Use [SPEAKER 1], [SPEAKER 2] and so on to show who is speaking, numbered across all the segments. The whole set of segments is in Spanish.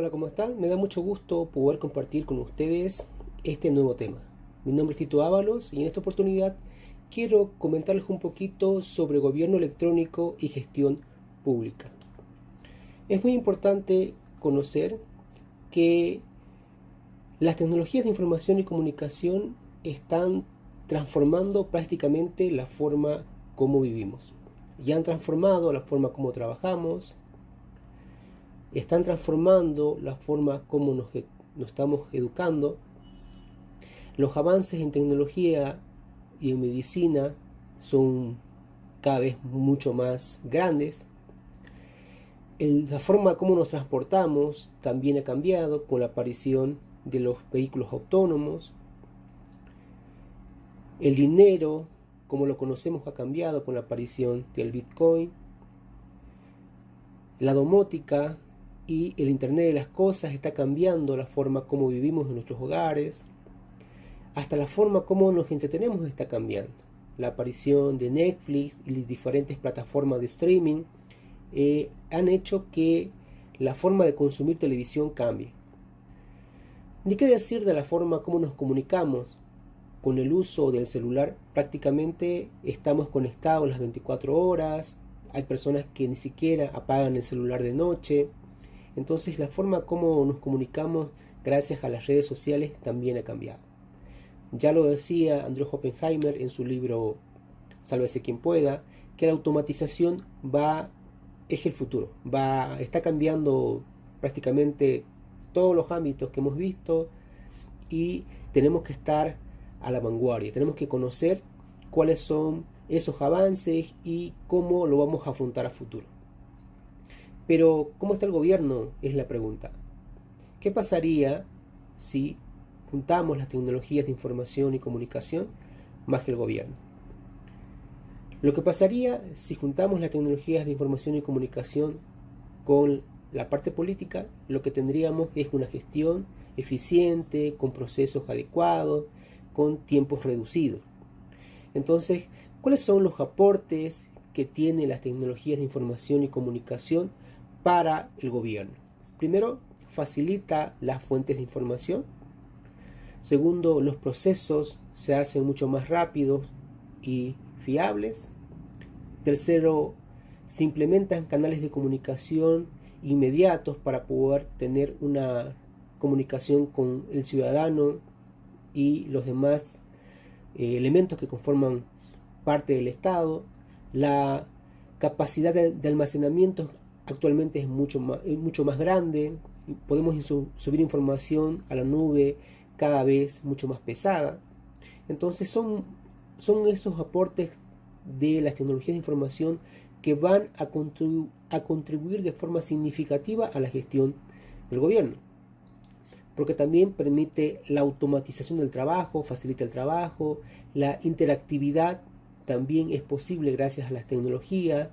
[SPEAKER 1] Hola, ¿cómo están? Me da mucho gusto poder compartir con ustedes este nuevo tema. Mi nombre es Tito Ábalos y en esta oportunidad quiero comentarles un poquito sobre gobierno electrónico y gestión pública. Es muy importante conocer que las tecnologías de información y comunicación están transformando prácticamente la forma como vivimos. Ya han transformado la forma como trabajamos, están transformando la forma como nos, nos estamos educando. Los avances en tecnología y en medicina son cada vez mucho más grandes. la forma como nos transportamos también ha cambiado con la aparición de los vehículos autónomos. El dinero, como lo conocemos, ha cambiado con la aparición del Bitcoin. La domótica y el Internet de las Cosas está cambiando la forma como vivimos en nuestros hogares. Hasta la forma como nos entretenemos está cambiando. La aparición de Netflix y diferentes plataformas de streaming eh, han hecho que la forma de consumir televisión cambie. Ni qué decir de la forma como nos comunicamos con el uso del celular prácticamente estamos conectados las 24 horas, hay personas que ni siquiera apagan el celular de noche, entonces la forma como nos comunicamos gracias a las redes sociales también ha cambiado. Ya lo decía Andrew Oppenheimer en su libro Sálvese quien pueda, que la automatización va es el futuro, va está cambiando prácticamente todos los ámbitos que hemos visto y tenemos que estar a la vanguardia. Tenemos que conocer cuáles son esos avances y cómo lo vamos a afrontar a futuro. Pero, ¿cómo está el gobierno? Es la pregunta. ¿Qué pasaría si juntamos las tecnologías de información y comunicación más que el gobierno? Lo que pasaría si juntamos las tecnologías de información y comunicación con la parte política, lo que tendríamos es una gestión eficiente, con procesos adecuados, con tiempos reducidos. Entonces, ¿cuáles son los aportes que tienen las tecnologías de información y comunicación para el gobierno? Primero, facilita las fuentes de información. Segundo, los procesos se hacen mucho más rápidos y fiables. Tercero, se implementan canales de comunicación inmediatos para poder tener una comunicación con el ciudadano y los demás eh, elementos que conforman parte del Estado. La capacidad de, almacenamiento actualmente es mucho más, grande. Podemos subir información a la nube cada vez mucho más pesada. Entonces son, son esos aportes de las tecnologías de información que van a, a contribuir de forma significativa a la gestión del gobierno porque también permite la automatización del trabajo, facilita el trabajo, la interactividad también es posible gracias a las tecnologías,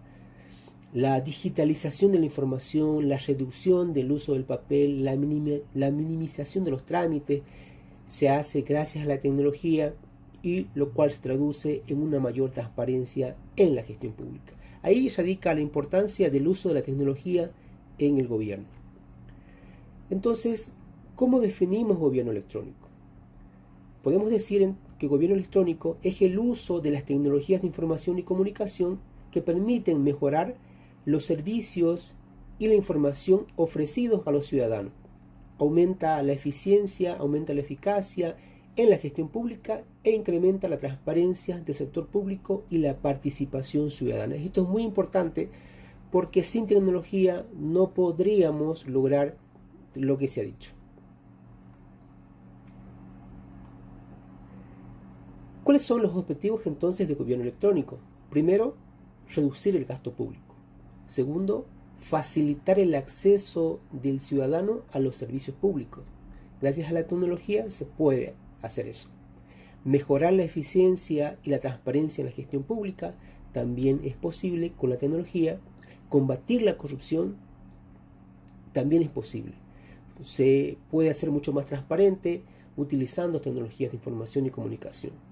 [SPEAKER 1] la digitalización de la información, la reducción del uso del papel, la, minimización de los trámites se hace gracias a la tecnología y lo cual se traduce en una mayor transparencia en la gestión pública. Ahí radica la importancia del uso de la tecnología en el gobierno. Entonces, ¿Cómo definimos gobierno electrónico? Podemos decir que gobierno electrónico es el uso de las tecnologías de información y comunicación que permiten mejorar los servicios y la información ofrecidos a los ciudadanos. Aumenta la eficiencia, aumenta la eficacia en la gestión pública e incrementa la transparencia del sector público y la participación ciudadana. Esto es muy importante porque sin tecnología no podríamos lograr lo que se ha dicho. ¿Cuáles son los objetivos entonces del gobierno electrónico? Primero, reducir el gasto público. Segundo, facilitar el acceso del ciudadano a los servicios públicos. Gracias a la tecnología se puede hacer eso. Mejorar la eficiencia y la transparencia en la gestión pública también es posible con la tecnología. Combatir la corrupción también es posible. Se puede hacer mucho más transparente utilizando tecnologías de información y comunicación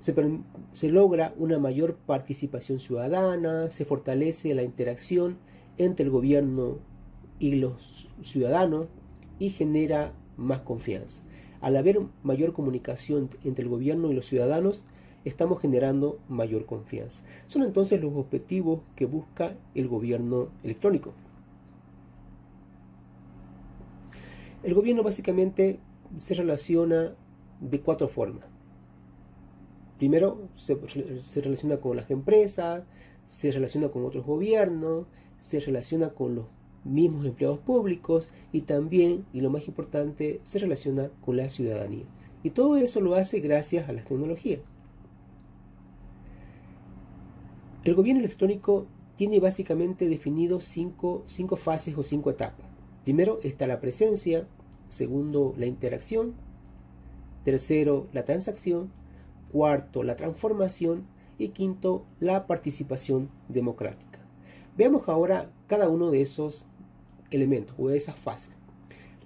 [SPEAKER 1] se, logra una mayor participación ciudadana, se fortalece la interacción entre el gobierno y los ciudadanos y genera más confianza. Al haber mayor comunicación entre el gobierno y los ciudadanos, estamos generando mayor confianza. Son entonces los objetivos que busca el gobierno electrónico. El gobierno básicamente se relaciona de cuatro formas. Primero, se, relaciona con las empresas, se relaciona con otros gobiernos, se relaciona con los mismos empleados públicos y también, y lo más importante, se relaciona con la ciudadanía. Y todo eso lo hace gracias a las tecnologías. El gobierno electrónico tiene básicamente definido cinco, cinco fases o cinco etapas. Primero está la presencia, segundo la interacción, tercero la transacción, cuarto la transformación y quinto la participación democrática. Veamos ahora cada uno de esos elementos o de esas fases.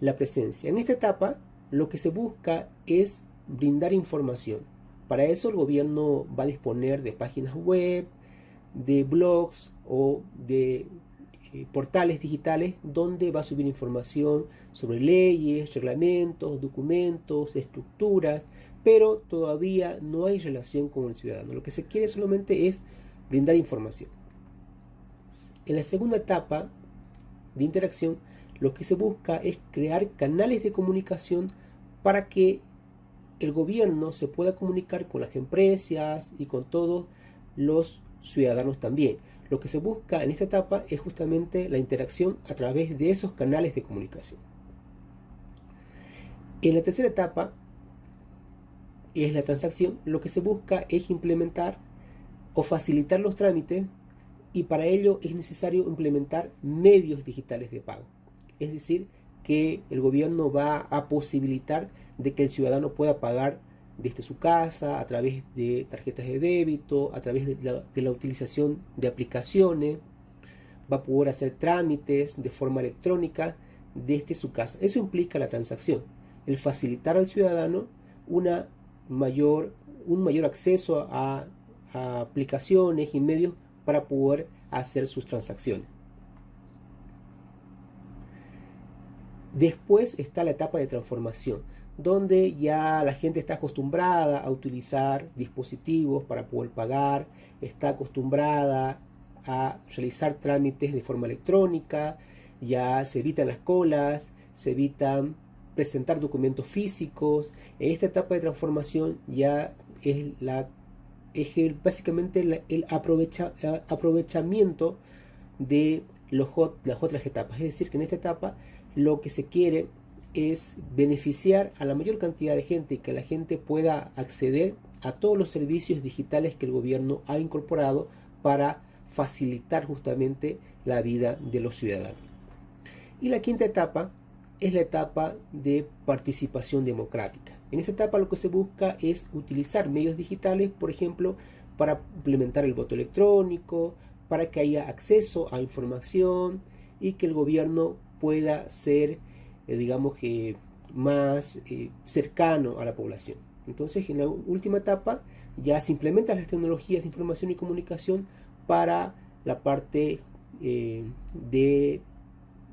[SPEAKER 1] La presencia. En esta etapa lo que se busca es brindar información. Para eso el gobierno va a disponer de páginas web, de blogs o de eh, portales digitales donde va a subir información sobre leyes, reglamentos, documentos, estructuras, pero todavía no hay relación con el ciudadano. Lo que se quiere solamente es brindar información. En la segunda etapa de interacción, lo que se busca es crear canales de comunicación para que el gobierno se pueda comunicar con las empresas y con todos los ciudadanos también. Lo que se busca en esta etapa es justamente la interacción a través de esos canales de comunicación. En la tercera etapa, es la transacción, lo que se busca es implementar o facilitar los trámites y para ello es necesario implementar medios digitales de pago. Es decir, que el gobierno va a posibilitar de que el ciudadano pueda pagar desde su casa, a través de tarjetas de débito, a través de la, utilización de aplicaciones, va a poder hacer trámites de forma electrónica desde su casa. Eso implica la transacción, el facilitar al ciudadano una mayor, un mayor acceso a, a aplicaciones y medios para poder hacer sus transacciones. Después está la etapa de transformación donde ya la gente está acostumbrada a utilizar dispositivos para poder pagar, está acostumbrada a realizar trámites de forma electrónica, ya se evitan las colas, se evitan presentar documentos físicos. En esta etapa de transformación ya es, la, es básicamente el, aprovecha, aprovechamiento de los, las otras etapas. Es decir, que en esta etapa lo que se quiere es beneficiar a la mayor cantidad de gente y que la gente pueda acceder a todos los servicios digitales que el gobierno ha incorporado para facilitar justamente la vida de los ciudadanos. Y la quinta etapa es la etapa de participación democrática. En esta etapa lo que se busca es utilizar medios digitales, por ejemplo, para implementar el voto electrónico, para que haya acceso a información y que el gobierno pueda ser eh, digamos más eh, cercano a la población. Entonces, en la última etapa ya se implementan las tecnologías de información y comunicación para la parte eh,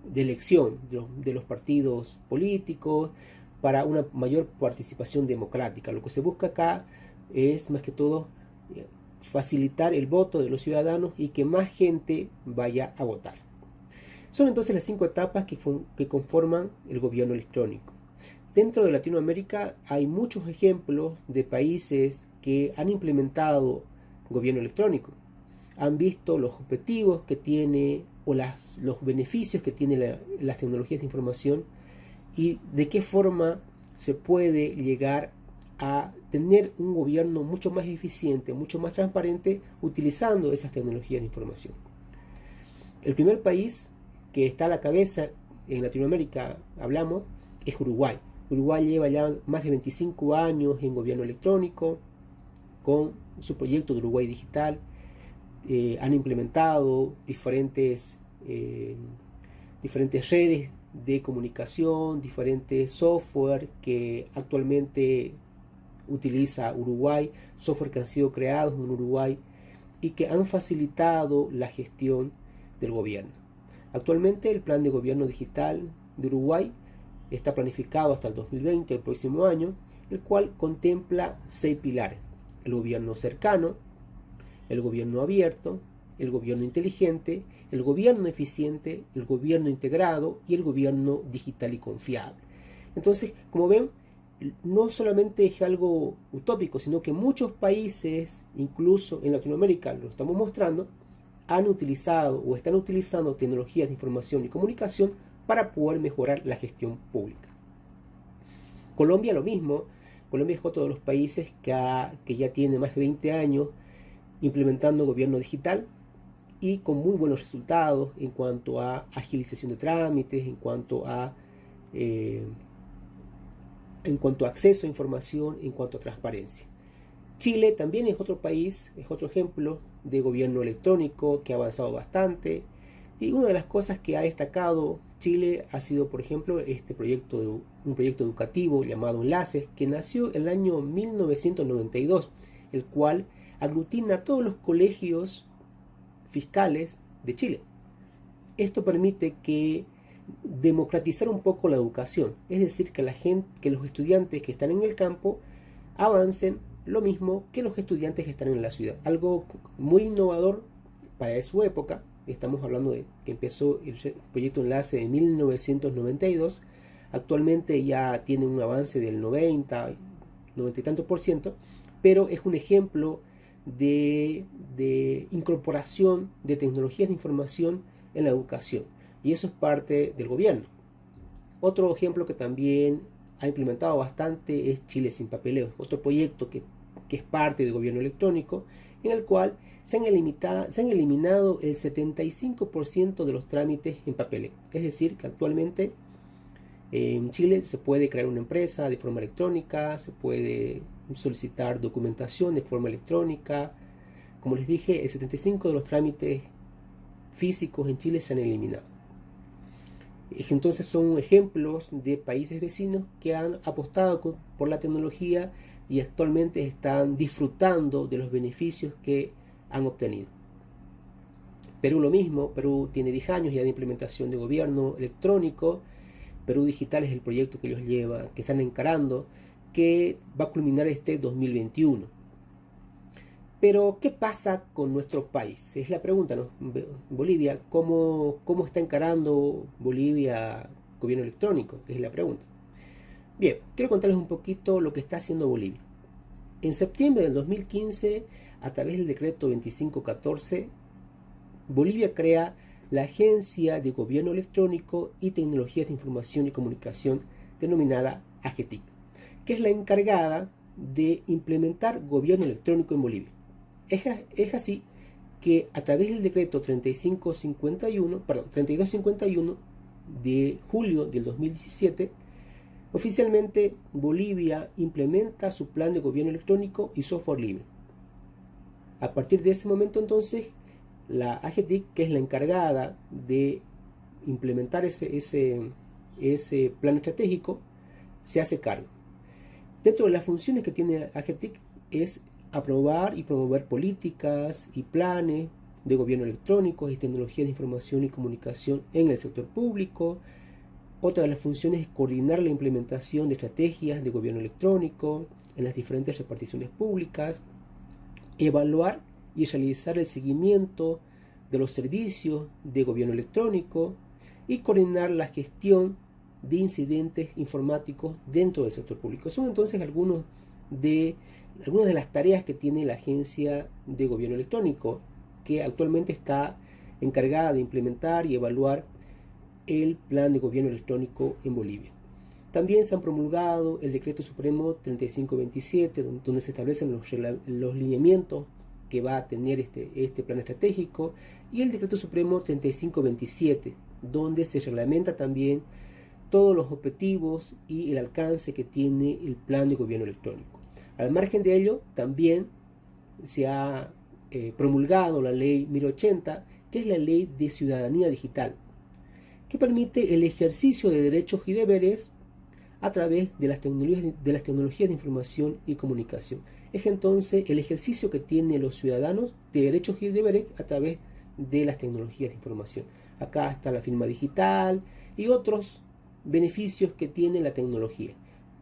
[SPEAKER 1] de, elección de los, partidos políticos, para una mayor participación democrática. Lo que se busca acá es más que todo facilitar el voto de los ciudadanos y que más gente vaya a votar. Son entonces las cinco etapas que, que conforman el gobierno electrónico. Dentro de Latinoamérica hay muchos ejemplos de países que han implementado gobierno electrónico. Han visto los objetivos que tiene o las, los beneficios que tiene las tecnologías de información y de qué forma se puede llegar a tener un gobierno mucho más eficiente, mucho más transparente utilizando esas tecnologías de información. El primer país que está a la cabeza en Latinoamérica, hablamos, es Uruguay. Uruguay lleva ya más de 25 años en gobierno electrónico, con su proyecto de Uruguay Digital. Eh, han implementado diferentes, eh, diferentes redes de comunicación, diferentes software que actualmente utiliza Uruguay, software que han sido creados en Uruguay y que han facilitado la gestión del gobierno. Actualmente el plan de gobierno digital de Uruguay está planificado hasta el 2020, el próximo año, el cual contempla seis pilares. El gobierno cercano, el gobierno abierto, el gobierno inteligente, el gobierno eficiente, el gobierno integrado y el gobierno digital y confiable. Entonces, como ven, no solamente es algo utópico, sino que muchos países, incluso en Latinoamérica, lo estamos mostrando, han utilizado o están utilizando tecnologías de información y comunicación para poder mejorar la gestión pública. Colombia lo mismo, Colombia es otro de los países que, que ya tiene más de 20 años implementando gobierno digital y con muy buenos resultados en cuanto a agilización de trámites, en cuanto a eh, en cuanto acceso a información, en cuanto a transparencia. Chile también es otro país, es otro ejemplo de gobierno electrónico que ha avanzado bastante. Y una de las cosas que ha destacado Chile ha sido, por ejemplo, este proyecto, de, un proyecto educativo llamado Enlaces, que nació en el año 1992, el cual aglutina todos los colegios fiscales de Chile. Esto permite que democratizar un poco la educación, es decir, que la gente, que los estudiantes que están en el campo avancen lo mismo que los estudiantes que están en la ciudad. Algo muy innovador para su época, estamos hablando de que empezó el proyecto Enlace en 1992, actualmente ya tiene un avance del 90, 90 y tanto por ciento, pero es un ejemplo de, incorporación de tecnologías de información en la educación y eso es parte del gobierno. Otro ejemplo que también ha implementado bastante es Chile sin papeleo, otro proyecto que, es parte del gobierno electrónico, en el cual se han, se han eliminado el 75% de los trámites en papeleo. Es decir, que actualmente en Chile se puede crear una empresa de forma electrónica, se puede solicitar documentación de forma electrónica. Como les dije, el 75% de los trámites físicos en Chile se han eliminado. Entonces son ejemplos de países vecinos que han apostado por la tecnología y actualmente están disfrutando de los beneficios que han obtenido. Perú lo mismo, Perú tiene 10 años ya de implementación de gobierno electrónico, Perú Digital es el proyecto que ellos llevan, que están encarando, que va a culminar este 2021. Pero, ¿qué pasa con nuestro país? Es la pregunta, ¿no? Bolivia, ¿cómo, cómo está encarando Bolivia gobierno electrónico? Es la pregunta. Bien, quiero contarles un poquito lo que está haciendo Bolivia. En septiembre del 2015, a través del decreto 2514, Bolivia crea la Agencia de Gobierno Electrónico y Tecnologías de Información y Comunicación, denominada AGETIC, que es la encargada de implementar gobierno electrónico en Bolivia. Es, así que a través del decreto 3551, perdón, 3251 de julio del 2017, oficialmente Bolivia implementa su plan de gobierno electrónico y software libre. A partir de ese momento entonces, la AGTIC, que es la encargada de implementar ese, plan estratégico, se hace cargo. Dentro de las funciones que tiene AGTIC es aprobar y promover políticas y planes de gobierno electrónico y tecnologías de información y comunicación en el sector público. Otra de las funciones es coordinar la implementación de estrategias de gobierno electrónico en las diferentes reparticiones públicas, evaluar y realizar el seguimiento de los servicios de gobierno electrónico y coordinar la gestión de incidentes informáticos dentro del sector público. Son entonces algunos de algunas de las tareas que tiene la Agencia de Gobierno Electrónico, que actualmente está encargada de implementar y evaluar el plan de gobierno electrónico en Bolivia. También se han promulgado el Decreto Supremo 3527, donde se establecen los, los lineamientos que va a tener este, este plan estratégico, y el Decreto Supremo 3527, donde se reglamenta también todos los objetivos y el alcance que tiene el plan de gobierno electrónico. Al margen de ello, también se ha eh, promulgado la ley 1080, que es la ley de ciudadanía digital, que permite el ejercicio de derechos y deberes a través de las, tecnologías, de las tecnologías de información y comunicación. Es entonces el ejercicio que tienen los ciudadanos de derechos y deberes a través de las tecnologías de información. Acá está la firma digital y otros beneficios que tiene la tecnología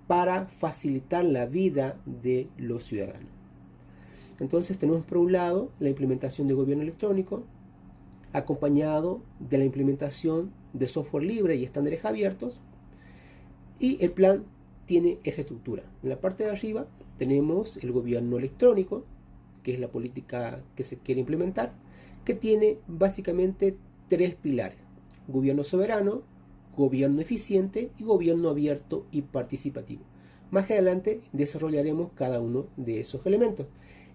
[SPEAKER 1] para facilitar la vida de los ciudadanos. Entonces tenemos por un lado la implementación de gobierno electrónico, acompañado de la implementación de software libre y estándares abiertos, y el plan tiene esa estructura. En la parte de arriba tenemos el gobierno electrónico, que es la política que se quiere implementar, que tiene básicamente tres pilares. Gobierno soberano, gobierno eficiente y gobierno abierto y participativo. Más adelante desarrollaremos cada uno de esos elementos.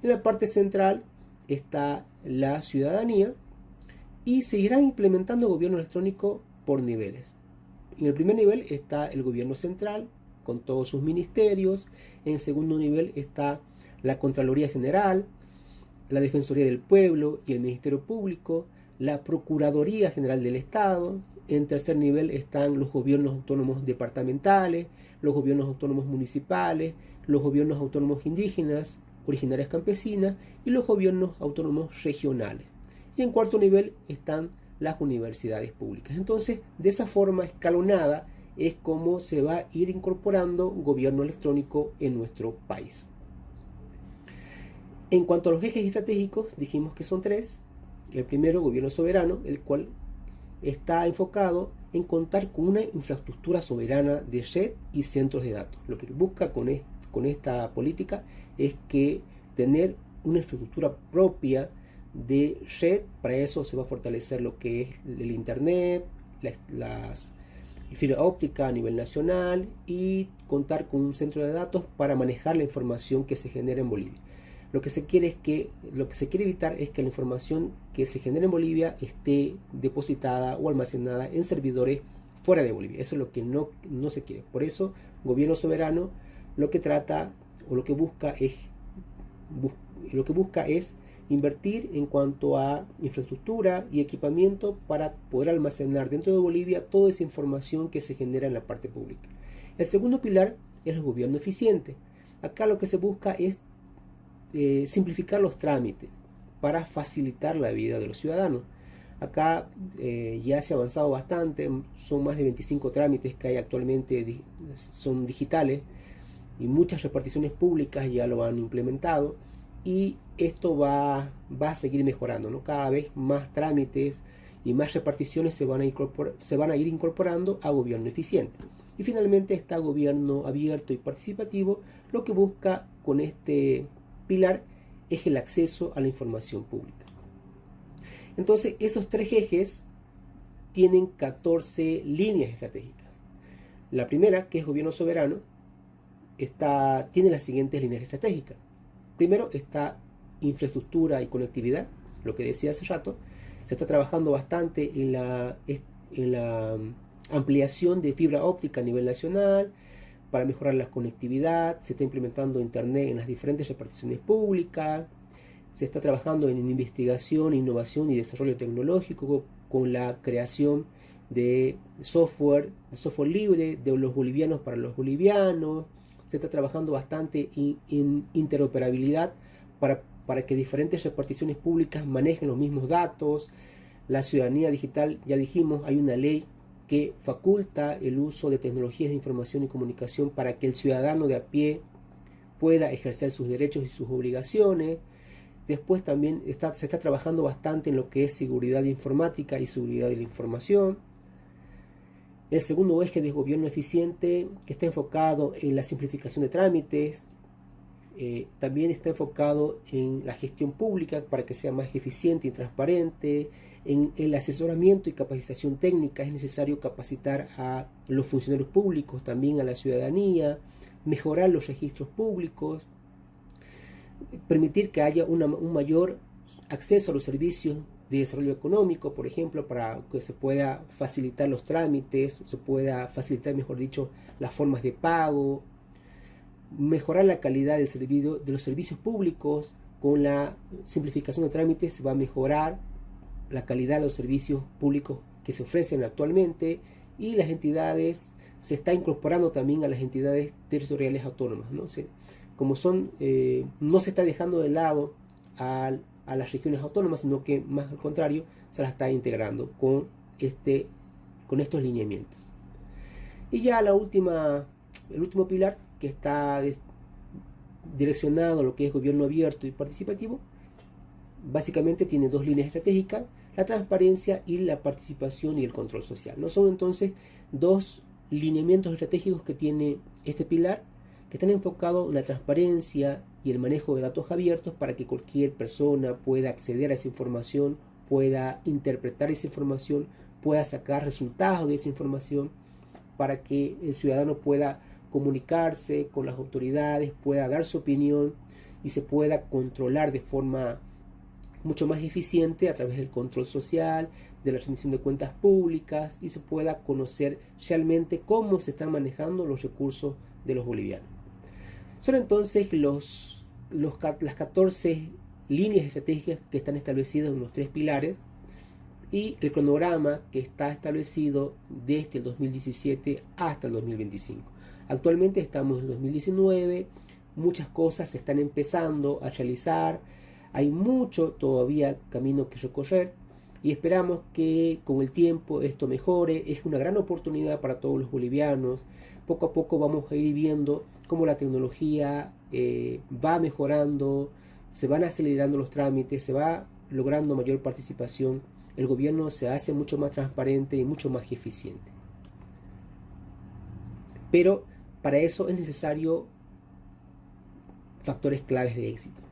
[SPEAKER 1] En la parte central está la ciudadanía y se irá implementando gobierno electrónico por niveles. En el primer nivel está el gobierno central con todos sus ministerios. En segundo nivel está la Contraloría General, la Defensoría del Pueblo y el Ministerio Público, la Procuraduría General del Estado. En tercer nivel están los gobiernos autónomos departamentales, los gobiernos autónomos municipales, los gobiernos autónomos indígenas, originarias campesinas y los gobiernos autónomos regionales. Y en cuarto nivel están las universidades públicas. Entonces, de esa forma escalonada es como se va a ir incorporando gobierno electrónico en nuestro país. En cuanto a los ejes estratégicos, dijimos que son tres. El primero, gobierno soberano, el cual está enfocado en contar con una infraestructura soberana de red y centros de datos. Lo que busca con, esta política es que tener una infraestructura propia de red, para eso se va a fortalecer lo que es el Internet, las fibra óptica a nivel nacional y contar con un centro de datos para manejar la información que se genera en Bolivia. Lo que se quiere es que lo que se quiere evitar es que la información que se genera en Bolivia esté depositada o almacenada en servidores fuera de Bolivia. Eso es lo que no, no se quiere. Por eso, gobierno soberano lo que trata o lo que busca es lo que busca es invertir en cuanto a infraestructura y equipamiento para poder almacenar dentro de Bolivia toda esa información que se genera en la parte pública. El segundo pilar es el gobierno eficiente. Acá lo que se busca es eh, simplificar los trámites para facilitar la vida de los ciudadanos. Acá eh, ya se ha avanzado bastante, son más de 25 trámites que hay actualmente, son digitales y muchas reparticiones públicas ya lo han implementado y esto va, va a seguir mejorando, ¿no? cada vez más trámites y más reparticiones se van, a se van a ir incorporando a gobierno eficiente. Y finalmente está gobierno abierto y participativo, lo que busca con este pilar es el acceso a la información pública. Entonces, esos tres ejes tienen 14 líneas estratégicas. La primera, que es gobierno soberano, tiene las siguientes líneas estratégicas. Primero está infraestructura y conectividad, lo que decía hace rato. Se está trabajando bastante en la, en la ampliación de fibra óptica a nivel nacional, para mejorar la conectividad, se está implementando Internet en las diferentes reparticiones públicas, se está trabajando en investigación, innovación y desarrollo tecnológico con la creación de software, software libre de los bolivianos para los bolivianos, se está trabajando bastante en, interoperabilidad para, para que diferentes reparticiones públicas manejen los mismos datos, la ciudadanía digital, ya dijimos, hay una ley que faculta el uso de tecnologías de información y comunicación para que el ciudadano de a pie pueda ejercer sus derechos y sus obligaciones. Después también está, se está trabajando bastante en lo que es seguridad informática y seguridad de la información. El segundo eje de gobierno eficiente, que está enfocado en la simplificación de trámites, eh, también está enfocado en la gestión pública para que sea más eficiente y transparente, en el asesoramiento y capacitación técnica es necesario capacitar a los funcionarios públicos, también a la ciudadanía, mejorar los registros públicos, permitir que haya un mayor acceso a los servicios de desarrollo económico, por ejemplo, para que se pueda facilitar los trámites, se pueda facilitar, mejor dicho, las formas de pago, mejorar la calidad del de los servicios públicos, con la simplificación de trámites se va a mejorar la calidad de los servicios públicos que se ofrecen actualmente y las entidades se está incorporando también a las entidades territoriales autónomas. ¿no? como son, eh, no se está dejando de lado a a las regiones autónomas, sino que más al contrario, se las está integrando con, este, con estos lineamientos. Y ya la última, el último pilar que está direccionado a lo que es gobierno abierto y participativo, básicamente tiene dos líneas estratégicas, la transparencia y la participación y el control social. No son entonces dos lineamientos estratégicos que tiene este pilar que están enfocados en la transparencia y el manejo de datos abiertos para que cualquier persona pueda acceder a esa información, pueda interpretar esa información, pueda sacar resultados de esa información, para que el ciudadano pueda comunicarse con las autoridades, pueda dar su opinión y se pueda controlar de forma mucho más eficiente a través del control social, de la rendición de cuentas públicas y se pueda conocer realmente cómo se están manejando los recursos de los bolivianos. Son entonces los, las 14 líneas estratégicas que están establecidas en los tres pilares y el cronograma que está establecido desde el 2017 hasta el 2025. Actualmente estamos en 2019, muchas cosas se están empezando a realizar, hay mucho todavía camino que recorrer y esperamos que con el tiempo esto mejore. Es una gran oportunidad para todos los bolivianos. Poco a poco vamos a ir viendo cómo la tecnología eh, va mejorando, se van acelerando los trámites, se va logrando mayor participación. El gobierno se hace mucho más transparente y mucho más eficiente. Pero para eso es necesario factores claves de éxito.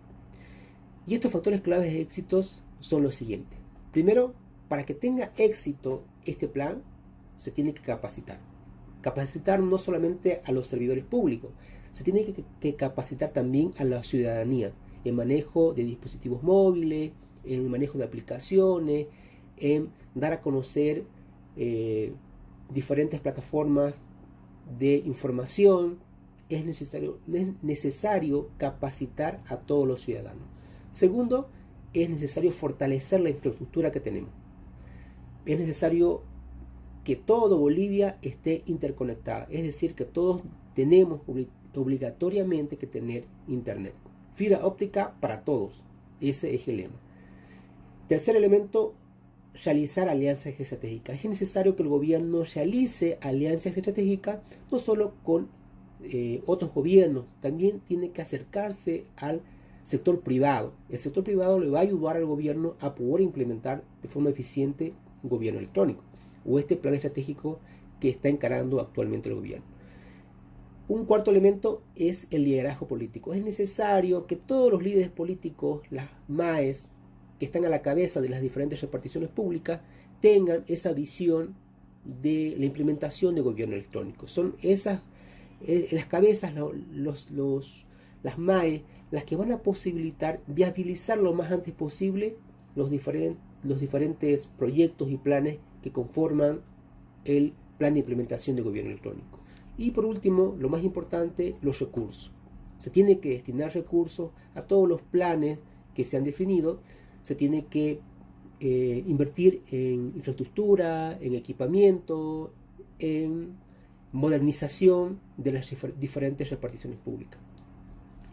[SPEAKER 1] Y estos factores claves de éxitos son los siguientes. Primero, para que tenga éxito este plan, se tiene que capacitar. Capacitar no solamente a los servidores públicos, se tiene que, capacitar también a la ciudadanía en manejo de dispositivos móviles, en el manejo de aplicaciones, en dar a conocer eh, diferentes plataformas de información. Es necesario, es necesario capacitar a todos los ciudadanos. Segundo, es necesario fortalecer la infraestructura que tenemos. Es necesario que todo Bolivia esté interconectada, es decir, que todos tenemos obligatoriamente que tener internet. Fibra óptica para todos, ese es el lema. Tercer elemento, realizar alianzas estratégicas. Es necesario que el gobierno realice alianzas estratégicas no solo con eh, otros gobiernos, también tiene que acercarse al sector privado. El sector privado le va a ayudar al gobierno a poder implementar de forma eficiente un gobierno electrónico o este plan estratégico que está encarando actualmente el gobierno. Un cuarto elemento es el liderazgo político. Es necesario que todos los líderes políticos, las MAES, que están a la cabeza de las diferentes reparticiones públicas, tengan esa visión de la implementación de gobierno electrónico. Son esas, eh, las cabezas, los, los, las MAE, las que van a posibilitar viabilizar lo más antes posible los, diferentes proyectos y planes que conforman el plan de implementación de gobierno electrónico. Y por último, lo más importante, los recursos. Se tiene que destinar recursos a todos los planes que se han definido, se tiene que eh, invertir en infraestructura, en equipamiento, en modernización de las diferentes reparticiones públicas.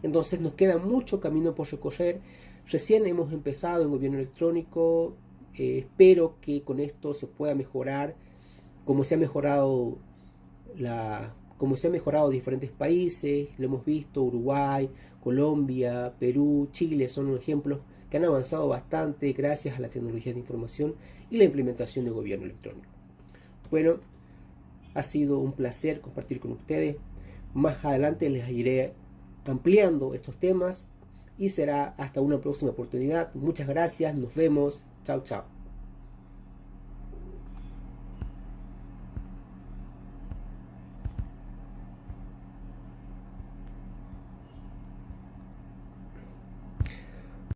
[SPEAKER 1] Entonces nos queda mucho camino por recorrer. Recién hemos empezado en gobierno electrónico. Eh, espero que con esto se pueda mejorar como se ha mejorado la como se ha mejorado diferentes países, lo hemos visto, Uruguay, Colombia, Perú, Chile son ejemplos que han avanzado bastante gracias a la tecnología de información y la implementación de gobierno electrónico. Bueno, ha sido un placer compartir con ustedes. Más adelante les iré ampliando estos temas y será hasta una próxima oportunidad. Muchas gracias, nos vemos, chao chao.